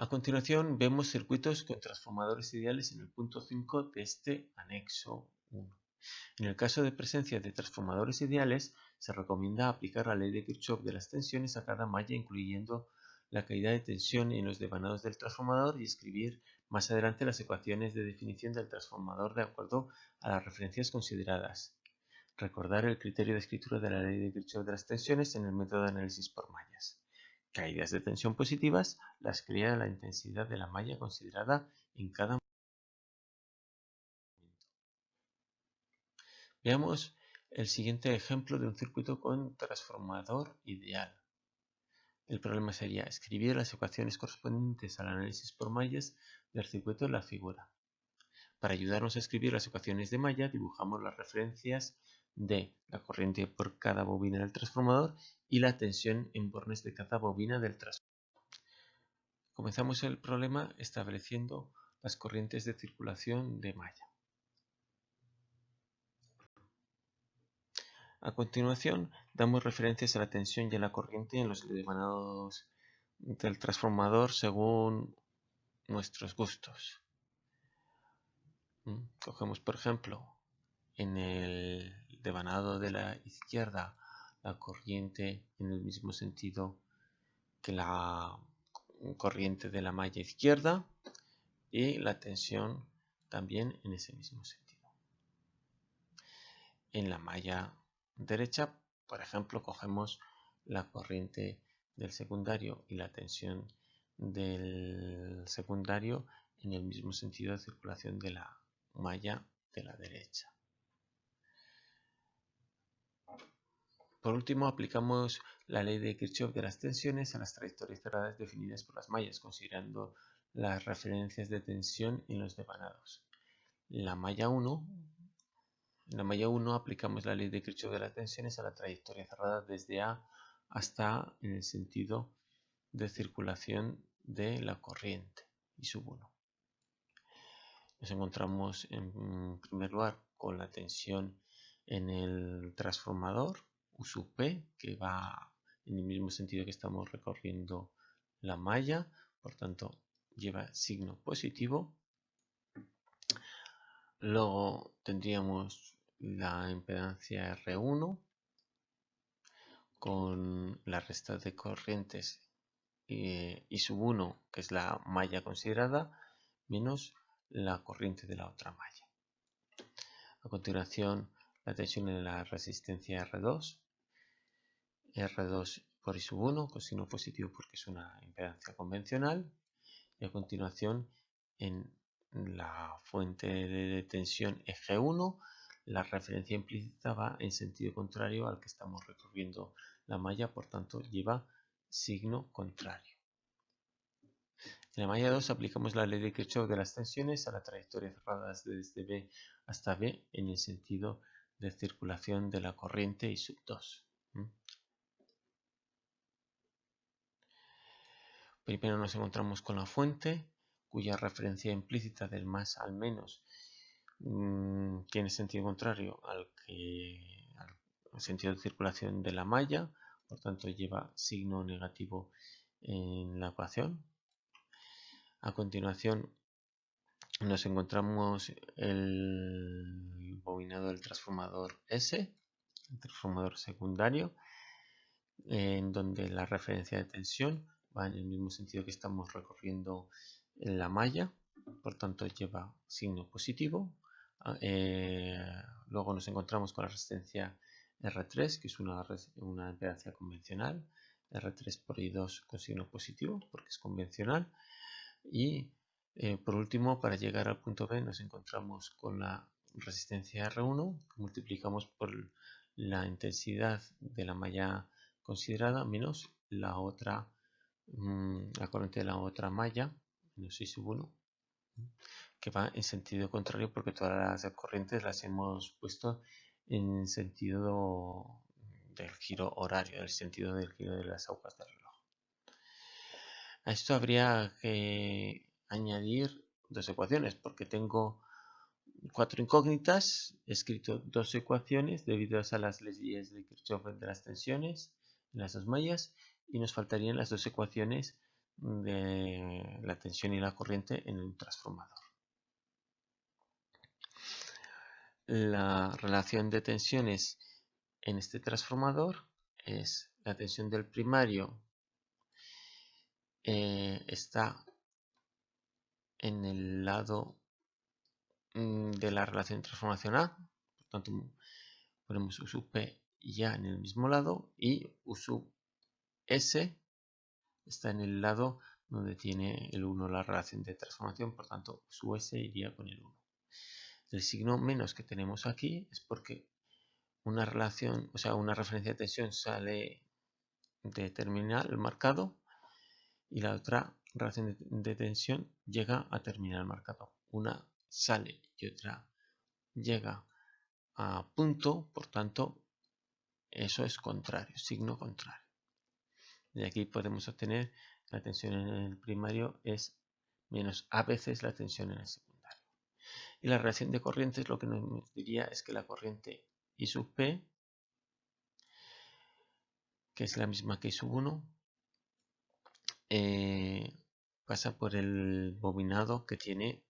A continuación vemos circuitos con transformadores ideales en el punto 5 de este anexo 1. En el caso de presencia de transformadores ideales, se recomienda aplicar la ley de Kirchhoff de las tensiones a cada malla incluyendo la caída de tensión en los devanados del transformador y escribir más adelante las ecuaciones de definición del transformador de acuerdo a las referencias consideradas. Recordar el criterio de escritura de la ley de Kirchhoff de las tensiones en el método de análisis por mallas. Caídas de tensión positivas las crea la intensidad de la malla considerada en cada momento. Veamos el siguiente ejemplo de un circuito con transformador ideal. El problema sería escribir las ecuaciones correspondientes al análisis por mallas del circuito en la figura. Para ayudarnos a escribir las ecuaciones de malla, dibujamos las referencias de la corriente por cada bobina del transformador y la tensión en bornes de cada bobina del transformador. Comenzamos el problema estableciendo las corrientes de circulación de malla. A continuación, damos referencias a la tensión y a la corriente en los emanados del transformador según nuestros gustos. ¿Mm? Cogemos, por ejemplo, en el devanado de la izquierda la corriente en el mismo sentido que la corriente de la malla izquierda y la tensión también en ese mismo sentido. En la malla derecha, por ejemplo, cogemos la corriente del secundario y la tensión del secundario en el mismo sentido de circulación de la malla de la derecha. Por último, aplicamos la ley de Kirchhoff de las tensiones a las trayectorias cerradas definidas por las mallas, considerando las referencias de tensión en los devanados. La malla 1 en la malla 1 aplicamos la ley de Kirchhoff de las tensiones a la trayectoria cerrada desde A hasta en el sentido de circulación de la corriente y sub 1. Nos encontramos en primer lugar con la tensión en el transformador U sub P que va en el mismo sentido que estamos recorriendo la malla, por tanto lleva signo positivo. Luego tendríamos la impedancia R1 con la resta de corrientes y, sub 1, que es la malla considerada, menos la corriente de la otra malla. A continuación, la tensión en la resistencia R2, R2 por I sub 1 con signo positivo porque es una impedancia convencional, y a continuación en la fuente de tensión eje 1 la referencia implícita va en sentido contrario al que estamos recorriendo la malla, por tanto lleva signo contrario. En la malla 2 aplicamos la ley de Kirchhoff de las tensiones a la trayectoria cerrada desde B hasta B en el sentido de circulación de la corriente y sub 2. Primero nos encontramos con la fuente, cuya referencia implícita del más al menos Mm, tiene sentido contrario al, al sentido de circulación de la malla, por tanto lleva signo negativo en la ecuación. A continuación nos encontramos el bobinado del transformador S, el transformador secundario, en donde la referencia de tensión va en el mismo sentido que estamos recorriendo la malla, por tanto lleva signo positivo. Ah, eh, luego nos encontramos con la resistencia R3, que es una, una impedancia convencional. R3 por I2 con signo positivo, porque es convencional. Y eh, por último, para llegar al punto B, nos encontramos con la resistencia R1, que multiplicamos por la intensidad de la malla considerada menos la otra, la corriente de la otra malla, menos I sub 1 que va en sentido contrario porque todas las corrientes las hemos puesto en sentido del giro horario, el sentido del giro de las agujas del reloj. A esto habría que añadir dos ecuaciones porque tengo cuatro incógnitas, he escrito dos ecuaciones debido a las leyes de Kirchhoff de las tensiones las dos mallas y nos faltarían las dos ecuaciones de la tensión y la corriente en un transformador. La relación de tensiones en este transformador es la tensión del primario eh, está en el lado mm, de la relación de transformación A, por tanto ponemos U sub P ya en el mismo lado y U sub S está en el lado donde tiene el 1 la relación de transformación, por tanto su S iría con el 1. El signo menos que tenemos aquí es porque una relación, o sea, una referencia de tensión sale de terminal marcado y la otra relación de, tensión llega a terminal marcado. Una sale y otra llega a punto, por tanto, eso es contrario, signo contrario. De aquí podemos obtener la tensión en el primario es menos a veces la tensión en el secundario. Y la relación de corrientes lo que nos diría es que la corriente I sub P, que es la misma que I sub 1, eh, pasa por el bobinado que tiene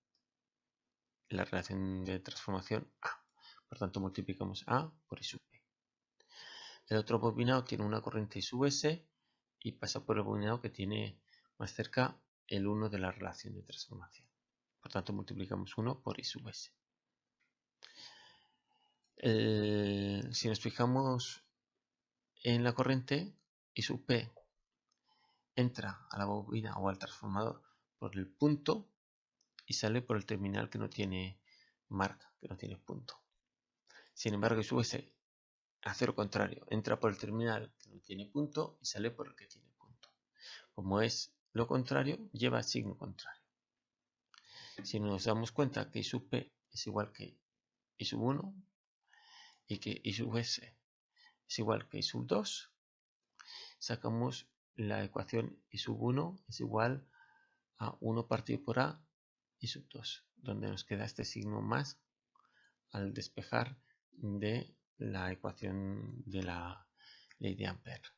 la relación de transformación A. Por tanto, multiplicamos A por I sub P. El otro bobinado tiene una corriente I sub S y pasa por el bobinado que tiene más cerca el 1 de la relación de transformación. Por tanto, multiplicamos 1 por I sub S. si nos fijamos en la corriente, I sub P entra a la bobina o al transformador por el punto y sale por el terminal que no tiene marca, que no tiene punto. Sin embargo, su S hace lo contrario, entra por el terminal que no tiene punto y sale por el que tiene punto. Como es lo contrario, lleva signo contrario. Si nos damos cuenta que I sub P es igual que I sub 1 y que I sub S es igual que I sub 2, sacamos la ecuación i sub 1 es igual a 1 partido por a y sub 2, donde nos queda este signo más al despejar de la ecuación de la ley de Ampère.